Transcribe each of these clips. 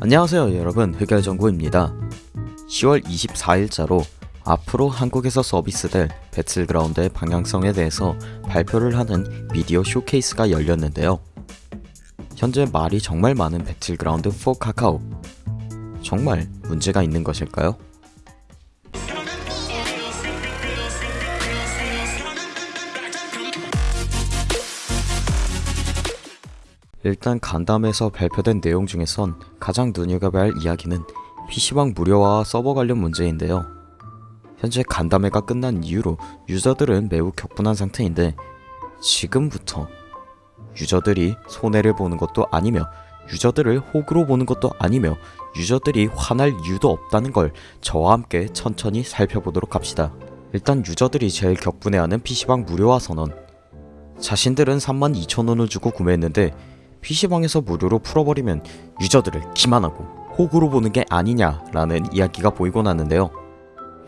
안녕하세요 여러분. 흑열정구입니다. 10월 24일자로 앞으로 한국에서 서비스될 배틀그라운드의 방향성에 대해서 발표를 하는 미디어 쇼케이스가 열렸는데요. 현재 말이 정말 많은 배틀그라운드 4 카카오. 정말 문제가 있는 것일까요? 일단 간담회에서 발표된 내용 중에선 가장 눈여겨봐야 할 이야기는 PC방 무료화와 서버 관련 문제인데요. 현재 간담회가 끝난 이후로 유저들은 매우 격분한 상태인데 지금부터 유저들이 손해를 보는 것도 아니며 유저들을 호구로 보는 것도 아니며 유저들이 화날 이유도 없다는 걸 저와 함께 천천히 살펴보도록 합시다. 일단 유저들이 제일 격분해하는 PC방 무료화 선언 자신들은 32,000원을 주고 구매했는데 PC방에서 무료로 풀어버리면 유저들을 기만하고 호구로 보는 게 아니냐라는 이야기가 보이곤 하는데요.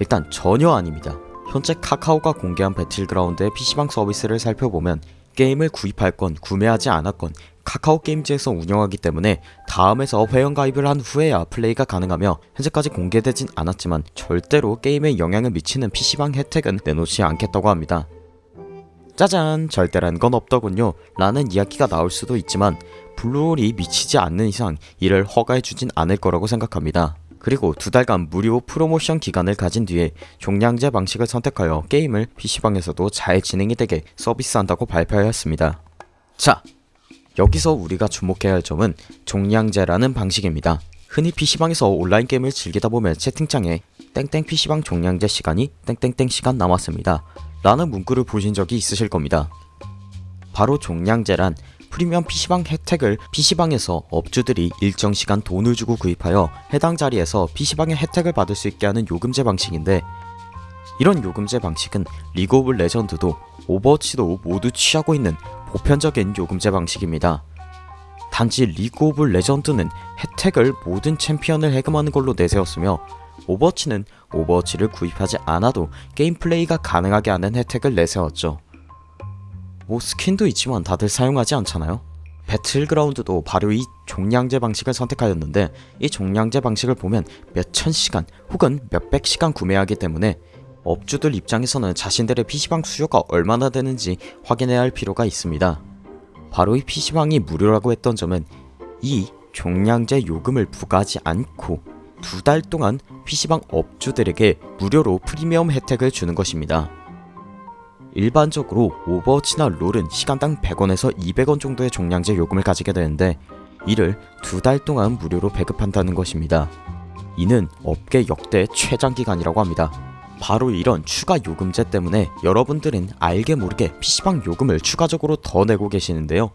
일단 전혀 아닙니다. 현재 카카오가 공개한 배틀그라운드의 PC방 서비스를 살펴보면 게임을 구입했건 구매하지 않았건 카카오 게임즈에서 운영하기 때문에 다음에서 회원가입을 한 후에야 플레이가 가능하며 현재까지 공개되진 않았지만 절대로 게임에 영향을 미치는 PC방 혜택은 내놓지 않겠다고 합니다. 짜잔 절대란 건 없더군요 라는 이야기가 나올 수도 있지만 블루홀이 미치지 않는 이상 이를 허가해주진 않을 거라고 생각합니다. 그리고 두 달간 무료 프로모션 기간을 가진 뒤에 종량제 방식을 선택하여 게임을 PC방에서도 잘 진행이 되게 서비스한다고 발표하였습니다. 자, 여기서 우리가 주목해야 할 점은 종량제라는 방식입니다. 흔히 PC방에서 온라인 게임을 즐기다 보면 채팅창에 땡땡 PC방 종량제 시간이 땡땡땡 시간 남았습니다. 라는 문구를 보신 적이 있으실 겁니다. 바로 종량제란 프리미엄 PC방 혜택을 PC방에서 업주들이 일정 시간 돈을 주고 구입하여 해당 자리에서 PC방의 혜택을 받을 수 있게 하는 요금제 방식인데 이런 요금제 방식은 리그 오브 레전드도 오버워치도 모두 취하고 있는 보편적인 요금제 방식입니다. 단지 리그 오브 레전드는 혜택을 모든 챔피언을 해금하는 걸로 내세웠으며 오버워치는 오버워치를 구입하지 않아도 게임 플레이가 가능하게 하는 혜택을 내세웠죠. 뭐 스킨도 있지만 다들 사용하지 않잖아요? 배틀그라운드도 바로 이 종량제 방식을 선택하였는데 이 종량제 방식을 보면 몇천 시간 혹은 몇백 시간 구매하기 때문에 업주들 입장에서는 자신들의 PC방 수요가 얼마나 되는지 확인해야 할 필요가 있습니다. 바로 이 PC방이 무료라고 했던 점은 이 종량제 요금을 부과하지 않고 두 달 동안 PC방 업주들에게 무료로 프리미엄 혜택을 주는 것입니다. 일반적으로 오버워치나 롤은 시간당 100원에서 200원 정도의 종량제 요금을 가지게 되는데 이를 두 달 동안 무료로 배급한다는 것입니다. 이는 업계 역대 최장 기간이라고 합니다. 바로 이런 추가 요금제 때문에 여러분들은 알게 모르게 PC방 요금을 추가적으로 더 내고 계시는데요.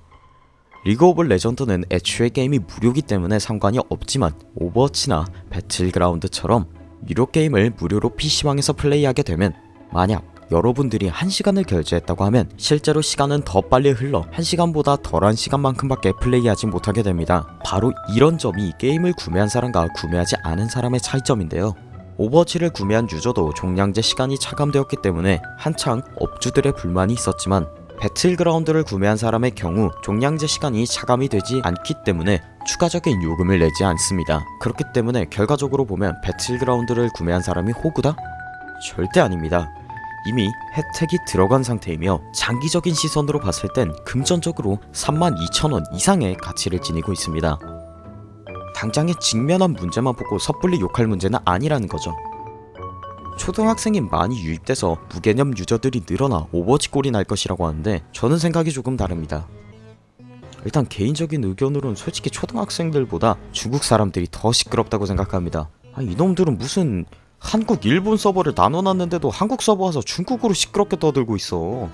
리그 오브 레전드는 애초에 게임이 무료기 때문에 상관이 없지만 오버워치나 배틀그라운드처럼 유료 게임을 무료로 PC방에서 플레이하게 되면 만약 여러분들이 1시간을 결제했다고 하면 실제로 시간은 더 빨리 흘러 1시간보다 덜한 시간만큼밖에 플레이하지 못하게 됩니다. 바로 이런 점이 게임을 구매한 사람과 구매하지 않은 사람의 차이점인데요. 오버워치를 구매한 유저도 종량제 시간이 차감되었기 때문에 한창 업주들의 불만이 있었지만 배틀그라운드를 구매한 사람의 경우 종량제 시간이 차감이 되지 않기 때문에 추가적인 요금을 내지 않습니다. 그렇기 때문에 결과적으로 보면 배틀그라운드를 구매한 사람이 호구다? 절대 아닙니다. 이미 혜택이 들어간 상태이며 장기적인 시선으로 봤을 땐 금전적으로 32,000원 이상의 가치를 지니고 있습니다. 당장의 직면한 문제만 보고 섣불리 욕할 문제는 아니라는 거죠. 초등학생이 많이 유입돼서 무개념 유저들이 늘어나 오버워치 꼴이 날 것이라고 하는데 저는 생각이 조금 다릅니다. 일단 개인적인 의견으로는 솔직히 초등학생들보다 중국 사람들이 더 시끄럽다고 생각합니다. 아, 이놈들은 무슨 한국, 일본 서버를 나눠놨는데도 한국 서버 와서 중국어로 시끄럽게 떠들고 있어.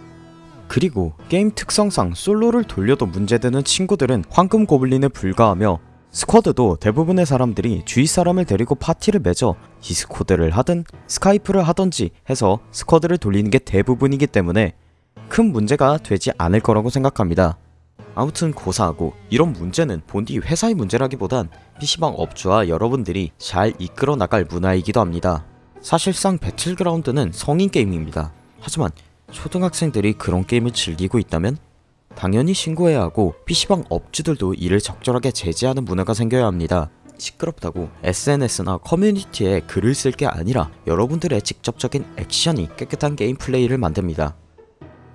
그리고 게임 특성상 솔로를 돌려도 문제되는 친구들은 황금 고블린에 불과하며 squad도 대부분의 사람들이 주위 사람을 데리고 파티를 맺어 디스코드를 하든 스카이프를 하던지 해서 squad를 돌리는 게 대부분이기 때문에 큰 문제가 되지 않을 거라고 생각합니다. 아무튼 고사하고 이런 문제는 본디 회사의 문제라기보단 PC방 업주와 여러분들이 잘 이끌어 나갈 문화이기도 합니다. 사실상 배틀그라운드는 성인 게임입니다. 하지만 초등학생들이 그런 게임을 즐기고 있다면 당연히 신고해야 하고 PC방 업주들도 이를 적절하게 제재하는 문화가 생겨야 합니다. 시끄럽다고 SNS나 커뮤니티에 글을 쓸 게 아니라 여러분들의 직접적인 액션이 깨끗한 게임 플레이를 만듭니다.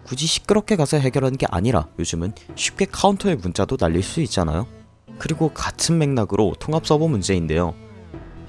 굳이 시끄럽게 가서 해결하는 게 아니라 요즘은 쉽게 카운터에 문자도 날릴 수 있잖아요. 그리고 같은 맥락으로 통합 서버 문제인데요.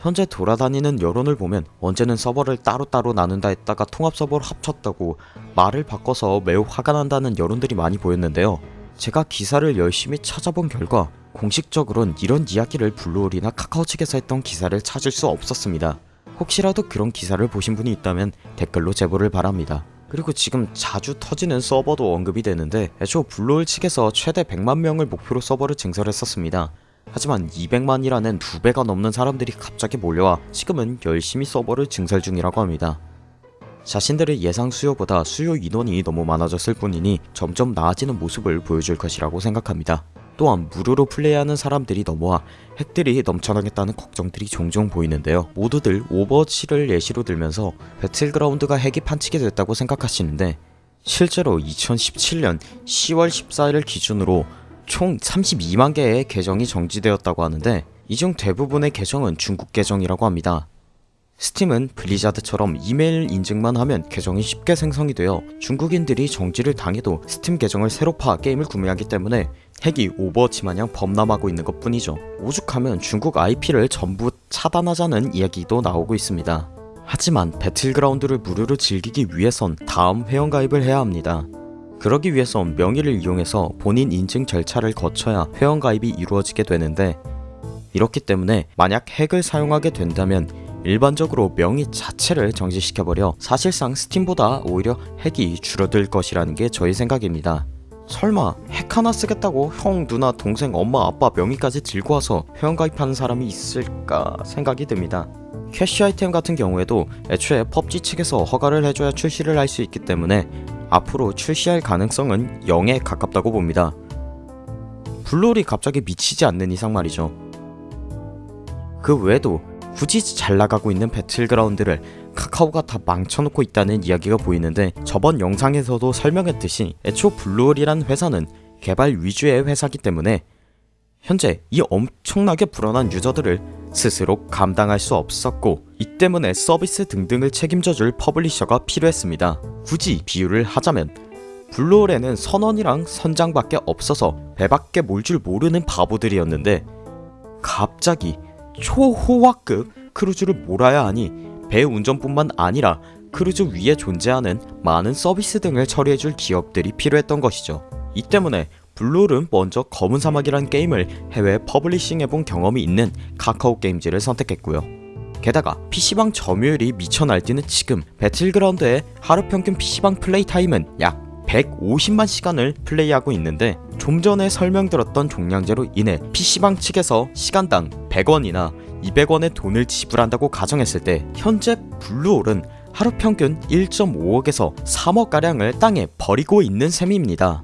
현재 돌아다니는 여론을 보면 언제는 서버를 따로따로 나눈다 했다가 통합 서버로 합쳤다고 말을 바꿔서 매우 화가 난다는 여론들이 많이 보였는데요. 제가 기사를 열심히 찾아본 결과 공식적으로는 이런 이야기를 블루홀이나 카카오 측에서 했던 기사를 찾을 수 없었습니다. 혹시라도 그런 기사를 보신 분이 있다면 댓글로 제보를 바랍니다. 그리고 지금 자주 터지는 서버도 언급이 되는데 애초 블루홀 측에서 최대 100만 명을 목표로 서버를 증설했었습니다. 하지만 200만이라는 두 배가 넘는 사람들이 갑자기 몰려와 지금은 열심히 서버를 증설 중이라고 합니다. 자신들의 예상 수요보다 수요 인원이 너무 많아졌을 뿐이니 점점 나아지는 모습을 보여줄 것이라고 생각합니다. 또한 무료로 플레이하는 사람들이 넘어와 핵들이 넘쳐나겠다는 걱정들이 종종 보이는데요. 모두들 오버워치를 예시로 들면서 배틀그라운드가 핵이 판치게 됐다고 생각하시는데 실제로 2017년 10월 14일 기준으로 총 32만 개의 계정이 정지되었다고 하는데 이 중 대부분의 계정은 중국 계정이라고 합니다. 스팀은 블리자드처럼 이메일 인증만 하면 계정이 쉽게 생성이 되어 중국인들이 정지를 당해도 스팀 계정을 새로 파 게임을 구매하기 때문에 핵이 오버워치 마냥 범람하고 있는 것 뿐이죠. 오죽하면 중국 IP를 전부 차단하자는 이야기도 나오고 있습니다. 하지만 배틀그라운드를 무료로 즐기기 위해선 다음 회원가입을 해야 합니다. 그러기 위해선 명의를 이용해서 본인 인증 절차를 거쳐야 회원가입이 이루어지게 되는데 이렇기 때문에 만약 핵을 사용하게 된다면 일반적으로 명의 자체를 정지시켜버려 사실상 스팀보다 오히려 핵이 줄어들 것이라는 게 저의 생각입니다. 설마 핵 하나 쓰겠다고 형, 누나, 동생, 엄마, 아빠 명의까지 들고 와서 회원가입하는 사람이 있을까 생각이 듭니다. 캐시 아이템 같은 경우에도 애초에 펍지 측에서 허가를 해줘야 출시를 할 수 있기 때문에 앞으로 출시할 가능성은 0에 가깝다고 봅니다. 블루홀이 갑자기 미치지 않는 이상 말이죠. 그 외에도 굳이 잘 나가고 있는 배틀그라운드를 카카오가 다 망쳐놓고 있다는 이야기가 보이는데 저번 영상에서도 설명했듯이 애초 블루홀이란 회사는 개발 위주의 회사기 때문에 현재 이 엄청나게 불어난 유저들을 스스로 감당할 수 없었고 이 때문에 서비스 등등을 책임져줄 publisher가 필요했습니다. 굳이 비유를 하자면 블루홀에는 선원이랑 선장밖에 없어서 배밖에 몰 줄 모르는 바보들이었는데 갑자기 초호화급 크루즈를 몰아야 하니 배 운전뿐만 아니라 크루즈 위에 존재하는 많은 서비스 등을 처리해줄 기업들이 필요했던 것이죠. 이 때문에 블루홀은 먼저 검은 사막이란 게임을 해외 publishing해본 경험이 있는 카카오 게임즈를 선택했고요. 게다가 PC방 점유율이 미쳐 날뛰는 지금 배틀그라운드의 하루 평균 PC방 플레이 타임은 약 150만 시간을 플레이하고 있는데 좀 전에 설명드렸던 종량제로 인해 PC방 측에서 시간당 100원이나 200원의 돈을 지불한다고 가정했을 때 현재 블루홀은 하루 평균 1.5억에서 3억가량을 땅에 버리고 있는 셈입니다.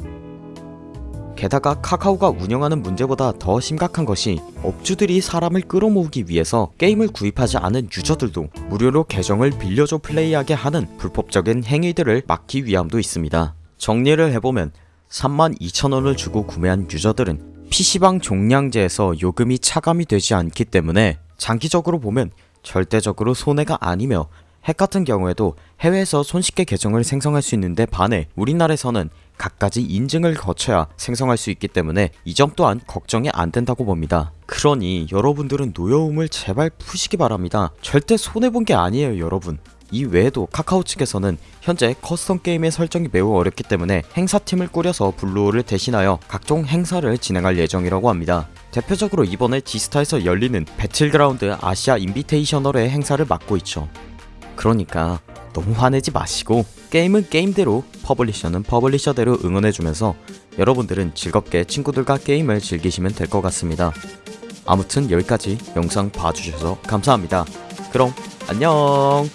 게다가 카카오가 운영하는 문제보다 더 심각한 것이 업주들이 사람을 끌어모으기 위해서 게임을 구입하지 않은 유저들도 무료로 계정을 빌려줘 플레이하게 하는 불법적인 행위들을 막기 위함도 있습니다. 정리를 해보면 32,000원을 주고 구매한 유저들은 PC방 종량제에서 요금이 차감이 되지 않기 때문에 장기적으로 보면 절대적으로 손해가 아니며 핵 같은 경우에도 해외에서 손쉽게 계정을 생성할 수 있는데 반해 우리나라에서는 갖가지 인증을 거쳐야 생성할 수 있기 때문에 이 점 또한 걱정이 안 된다고 봅니다. 그러니 여러분들은 노여움을 제발 푸시기 바랍니다. 절대 손해본 게 아니에요 여러분. 이 외에도 카카오 측에서는 현재 custom 게임의 설정이 매우 어렵기 때문에 행사팀을 꾸려서 블루홀을 대신하여 각종 행사를 진행할 예정이라고 합니다. 대표적으로 이번에 지스타에서 열리는 배틀그라운드 아시아 Invitational의 행사를 맡고 있죠. 그러니까 너무 화내지 마시고 게임은 게임대로 publisher는 publisher대로 응원해주면서 여러분들은 즐겁게 친구들과 게임을 즐기시면 될 것 같습니다. 아무튼 여기까지 영상 봐주셔서 감사합니다. 그럼 안녕